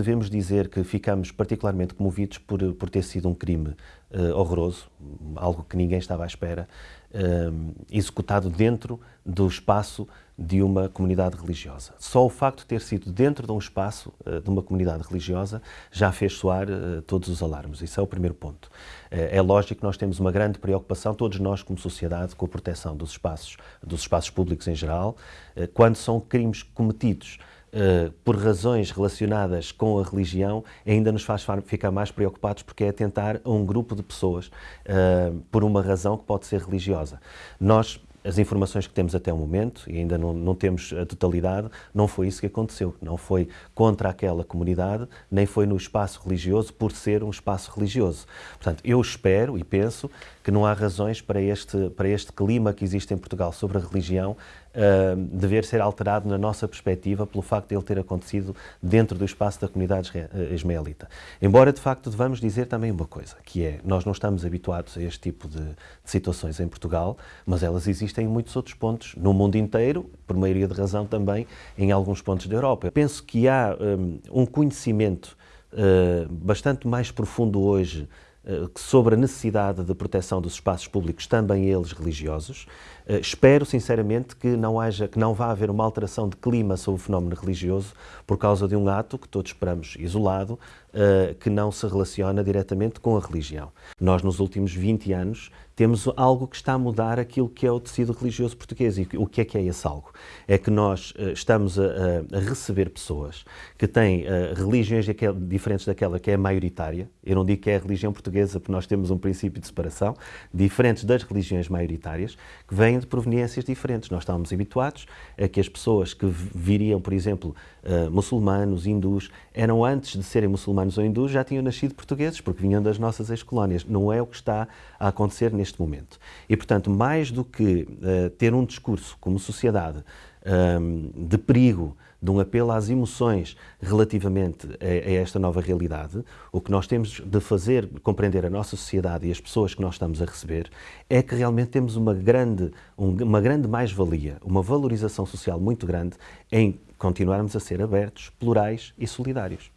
devemos dizer que ficamos particularmente comovidos por, por ter sido um crime uh, horroroso, algo que ninguém estava à espera, uh, executado dentro do espaço de uma comunidade religiosa. Só o facto de ter sido dentro de um espaço uh, de uma comunidade religiosa já fez soar todos os alarmes. Isso é o primeiro ponto. é lógico que nós temos uma grande preocupação, todos nós como sociedade, com a proteção dos espaços, dos espaços públicos em geral, quando são crimes cometidos Uh, por razões relacionadas com a religião, ainda nos faz ficar mais preocupados porque é atentar a um grupo de pessoas uh, por uma razão que pode ser religiosa. Nós as informações que temos até o momento, e ainda não, não, temos a totalidade, não foi isso que aconteceu. Não foi contra aquela comunidade, nem foi no espaço religioso por ser um espaço religioso. Portanto, eu espero e penso que não há razões para este, para este clima que existe em Portugal sobre a religião uh, dever ser alterado na nossa perspectiva pelo facto de ele ter acontecido dentro do espaço da comunidade ismaelita. Embora, de facto, devamos dizer também uma coisa, que é, nós não estamos habituados a este tipo de, de situações em Portugal, mas elas existem em muitos outros pontos, no mundo inteiro, por maioria de razão também, em alguns pontos da Europa. Eu penso que há um, um conhecimento uh, bastante mais profundo hoje eh, sobre a necessidade de proteção dos espaços públicos, também eles religiosos. Espero, sinceramente, que não, haja, que não vá haver uma alteração de clima sobre o fenómeno religioso por causa de um ato que todos esperamos isolado, que não se relaciona diretamente com a religião. Nós, nos últimos 20 anos, temos algo que está a mudar aquilo que é o tecido religioso português. E o que é que é esse algo? É que nós uh, estamos a, a, receber pessoas que têm uh, religiões diferentes daquela que é maioritária. Eu não digo que é a religião portuguesa, porque nós temos um princípio de separação, diferentes das religiões maioritárias, que vêm de proveniências diferentes. Nós estávamos habituados a que as pessoas que viriam, por exemplo, uh, muçulmanos, hindus, eram antes de serem muçulmanos ou hindus, já tinham nascido portugueses, porque vinham das nossas ex-colónias. Não é o que está a acontecer neste momento. E, portanto, mais do que uh, ter um discurso como sociedade um, de perigo, de um apelo às emoções relativamente a, a, esta nova realidade, o que nós temos de fazer, compreender a nossa sociedade e as pessoas que nós estamos a receber, é que realmente temos uma grande, um, uma grande mais-valia, uma valorização social muito grande em continuarmos a ser abertos, plurais e solidários.